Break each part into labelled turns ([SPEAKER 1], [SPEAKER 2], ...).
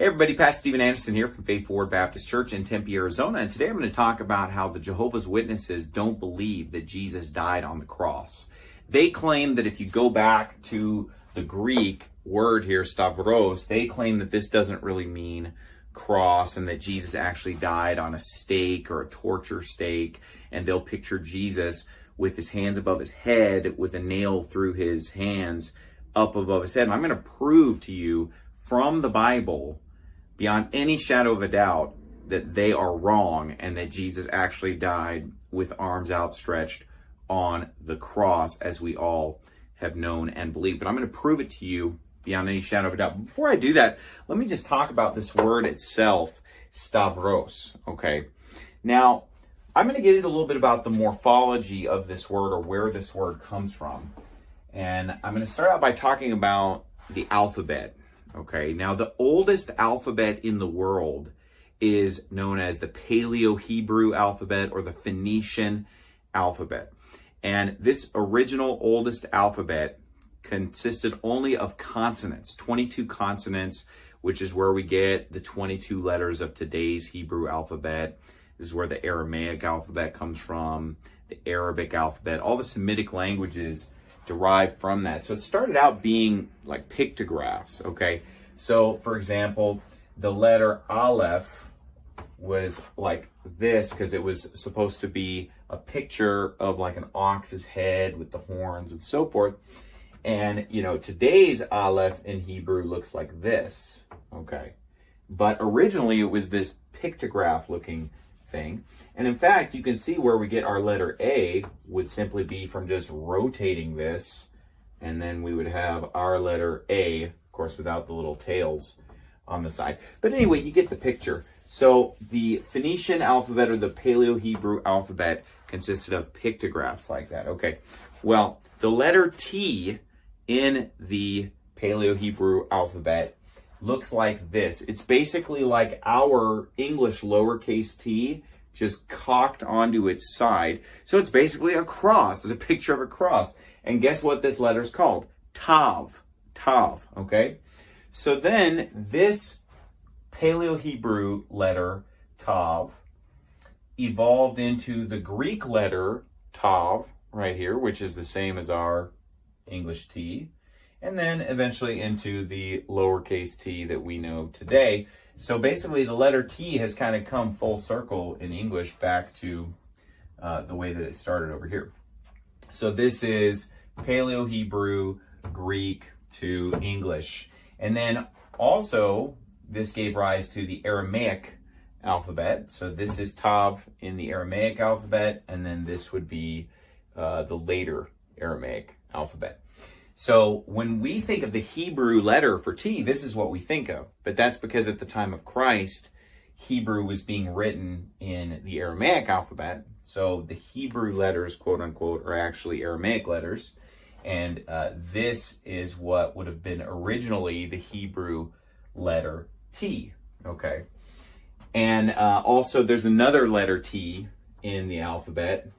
[SPEAKER 1] Hey everybody, Pastor Steven Anderson here from Faithful Word Baptist Church in Tempe, Arizona. And today I'm going to talk about how the Jehovah's Witnesses don't believe that Jesus died on the cross. They claim that if you go back to the Greek word here, stavros, they claim that this doesn't really mean cross and that Jesus actually died on a stake or a torture stake. And they'll picture Jesus with his hands above his head with a nail through his hands up above his head. And I'm going to prove to you from the Bible beyond any shadow of a doubt that they are wrong and that Jesus actually died with arms outstretched on the cross as we all have known and believed. But I'm going to prove it to you beyond any shadow of a doubt. Before I do that, let me just talk about this word itself, stavros, okay? Now, I'm going to get into a little bit about the morphology of this word or where this word comes from. And I'm going to start out by talking about the alphabet. Okay, now the oldest alphabet in the world is known as the Paleo Hebrew alphabet or the Phoenician alphabet. And this original oldest alphabet consisted only of consonants, 22 consonants, which is where we get the 22 letters of today's Hebrew alphabet. This is where the Aramaic alphabet comes from, the Arabic alphabet, all the Semitic languages derived from that. So it started out being like pictographs, okay? So for example, the letter Aleph was like this because it was supposed to be a picture of like an ox's head with the horns and so forth. And, you know, today's Aleph in Hebrew looks like this, okay? But originally it was this pictograph looking thing. And in fact, you can see where we get our letter A would simply be from just rotating this. And then we would have our letter A, of course, without the little tails on the side. But anyway, you get the picture. So the Phoenician alphabet or the Paleo-Hebrew alphabet consisted of pictographs like that. Okay, well, the letter T in the Paleo-Hebrew alphabet looks like this. It's basically like our English lowercase t, just cocked onto its side. So it's basically a cross. It's a picture of a cross. And guess what this letter is called? Tav. Tav, okay? So then this Paleo-Hebrew letter, Tav, evolved into the Greek letter Tav, right here, which is the same as our English T and then eventually into the lowercase t that we know today. So basically the letter T has kind of come full circle in English back to uh, the way that it started over here. So this is Paleo-Hebrew, Greek to English. And then also this gave rise to the Aramaic alphabet. So this is Tav in the Aramaic alphabet, and then this would be uh, the later Aramaic alphabet. So when we think of the Hebrew letter for T, this is what we think of. But that's because at the time of Christ, Hebrew was being written in the Aramaic alphabet. So the Hebrew letters, quote unquote, are actually Aramaic letters. And uh, this is what would have been originally the Hebrew letter T. Okay. And uh, also there's another letter T in the alphabet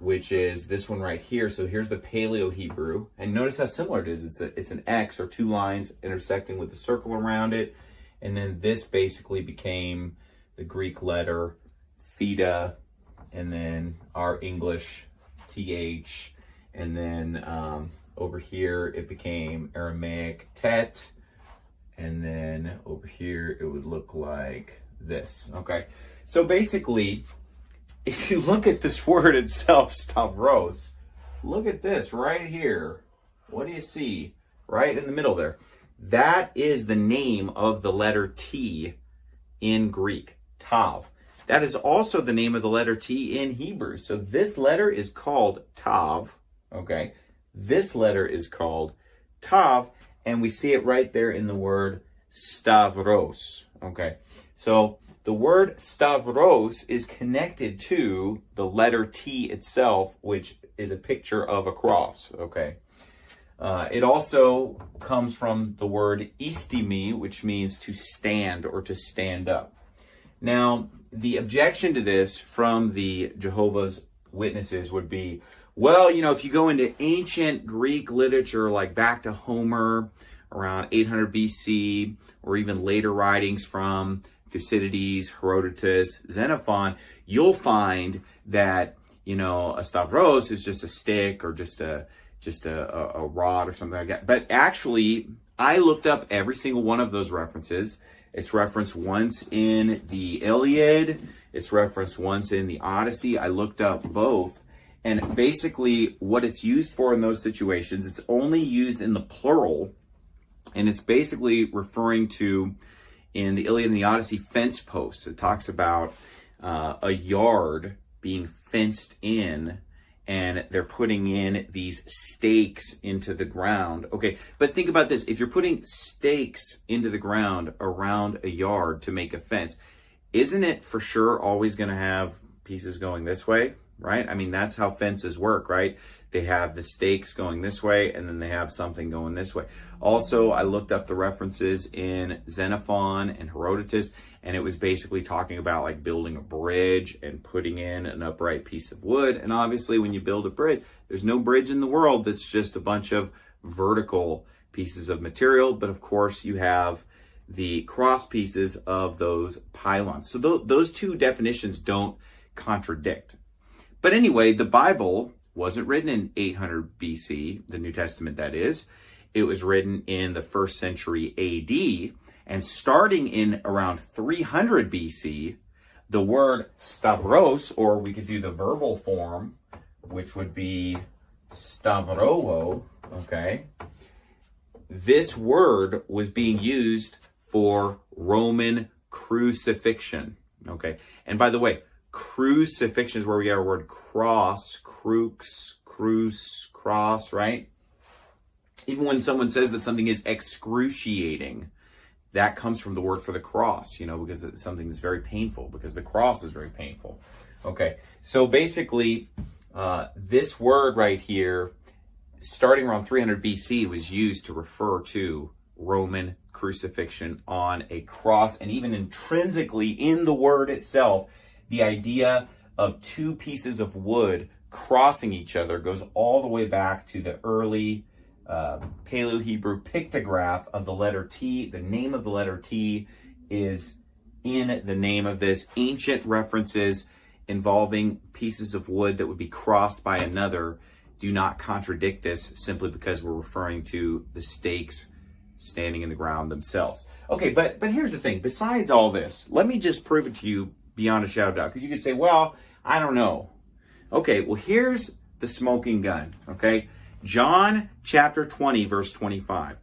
[SPEAKER 1] which is this one right here. So here's the Paleo Hebrew. And notice how similar it is. It's, a, it's an X or two lines intersecting with a circle around it. And then this basically became the Greek letter theta, and then our English TH. And then um, over here, it became Aramaic tet. And then over here, it would look like this, okay? So basically, if you look at this word itself, Stavros, look at this right here. What do you see? Right in the middle there. That is the name of the letter T in Greek, Tav. That is also the name of the letter T in Hebrew. So this letter is called Tav, okay? This letter is called Tav, and we see it right there in the word Stavros, okay? So the word Stavros is connected to the letter T itself, which is a picture of a cross, okay? Uh, it also comes from the word istimi, which means to stand or to stand up. Now, the objection to this from the Jehovah's Witnesses would be, well, you know, if you go into ancient Greek literature, like back to Homer around 800 BC, or even later writings from Thucydides, Herodotus, Xenophon, you'll find that you know a stavros is just a stick or just a just a, a, a rod or something like that. But actually, I looked up every single one of those references. It's referenced once in the Iliad. It's referenced once in the Odyssey. I looked up both. And basically, what it's used for in those situations, it's only used in the plural. And it's basically referring to, in the Iliad and the Odyssey, fence posts. It talks about uh, a yard being fenced in and they're putting in these stakes into the ground. Okay, but think about this. If you're putting stakes into the ground around a yard to make a fence, isn't it for sure always going to have pieces going this way, right? I mean, that's how fences work, right? They have the stakes going this way and then they have something going this way. Also, I looked up the references in Xenophon and Herodotus and it was basically talking about like building a bridge and putting in an upright piece of wood. And obviously when you build a bridge, there's no bridge in the world that's just a bunch of vertical pieces of material. But of course you have the cross pieces of those pylons. So th those two definitions don't contradict. But anyway, the Bible wasn't written in 800 BC, the New Testament that is. It was written in the first century AD. And starting in around 300 BC, the word stavros, or we could do the verbal form, which would be stavrowo, okay? This word was being used for Roman crucifixion, okay? And by the way, crucifixion is where we get our word cross, crux, cruce, cross, right? Even when someone says that something is excruciating, that comes from the word for the cross, you know, because it's something that's very painful, because the cross is very painful. Okay, so basically, uh, this word right here, starting around 300 BC, was used to refer to Roman crucifixion on a cross, and even intrinsically in the word itself, the idea of two pieces of wood crossing each other goes all the way back to the early uh, Paleo-Hebrew pictograph of the letter T. The name of the letter T is in the name of this. Ancient references involving pieces of wood that would be crossed by another do not contradict this simply because we're referring to the stakes standing in the ground themselves. Okay, but but here's the thing. Besides all this, let me just prove it to you beyond a shadow doubt. Because you could say, well, I don't know. Okay, well, here's the smoking gun, okay? John chapter 20, verse 25.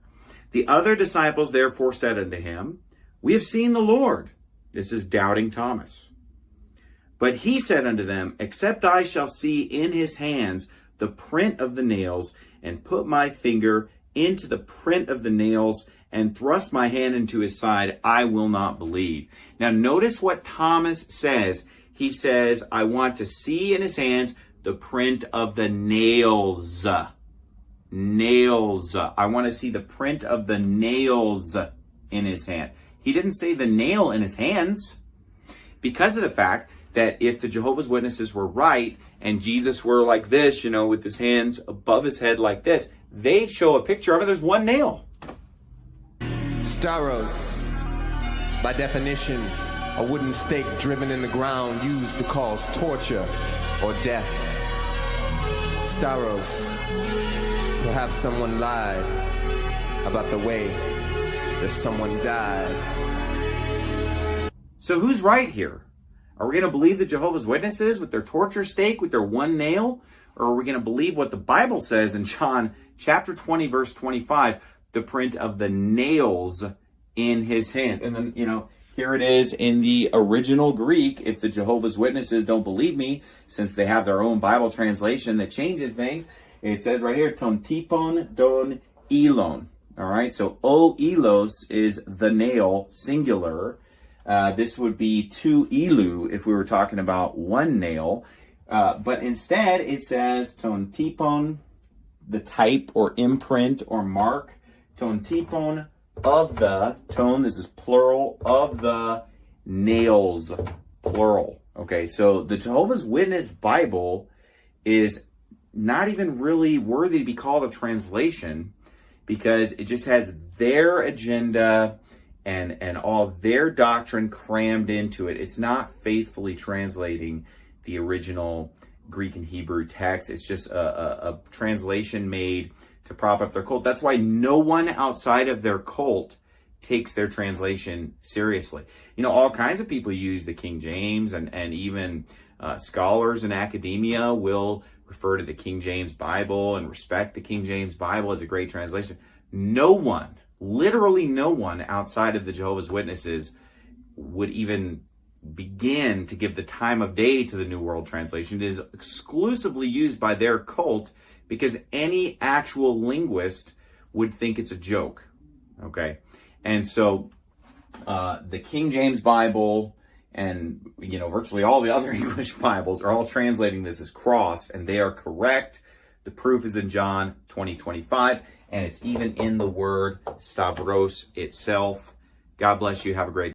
[SPEAKER 1] The other disciples therefore said unto him, We have seen the Lord. This is doubting Thomas. But he said unto them, Except I shall see in his hands the print of the nails, and put my finger into the print of the nails, and thrust my hand into his side, I will not believe. Now notice what Thomas says. He says, I want to see in his hands the print of the nails nails. I want to see the print of the nails in his hand. He didn't say the nail in his hands because of the fact that if the Jehovah's Witnesses were right and Jesus were like this, you know, with his hands above his head like this, they'd show a picture of it. There's one nail.
[SPEAKER 2] Stauros, by definition, a wooden stake driven in the ground used to cause torture or death. Staros, Perhaps someone lied about the way that someone died.
[SPEAKER 1] So who's right here? Are we going to believe the Jehovah's Witnesses with their torture stake, with their one nail? Or are we going to believe what the Bible says in John chapter 20, verse 25, the print of the nails in his hand? And then, you know, here it is in the original Greek. If the Jehovah's Witnesses don't believe me, since they have their own Bible translation that changes things, it says right here, ton tipon don elon. All right, so o elos is the nail, singular. Uh, this would be two elu if we were talking about one nail. Uh, but instead, it says ton tipon, the type or imprint or mark, ton tipon of the, tone, this is plural, of the nails, plural. Okay, so the Jehovah's Witness Bible is not even really worthy to be called a translation because it just has their agenda and and all their doctrine crammed into it. It's not faithfully translating the original Greek and Hebrew text. It's just a, a, a translation made to prop up their cult. That's why no one outside of their cult takes their translation seriously. You know, all kinds of people use the King James, and and even uh, scholars in academia will refer to the King James Bible and respect the King James Bible as a great translation. No one, literally no one outside of the Jehovah's Witnesses would even begin to give the time of day to the New World Translation. It is exclusively used by their cult because any actual linguist would think it's a joke. Okay. And so uh, the King James Bible and you know virtually all the other English Bibles are all translating this as cross, and they are correct. The proof is in John 20, 25, and it's even in the word Stavros itself. God bless you. Have a great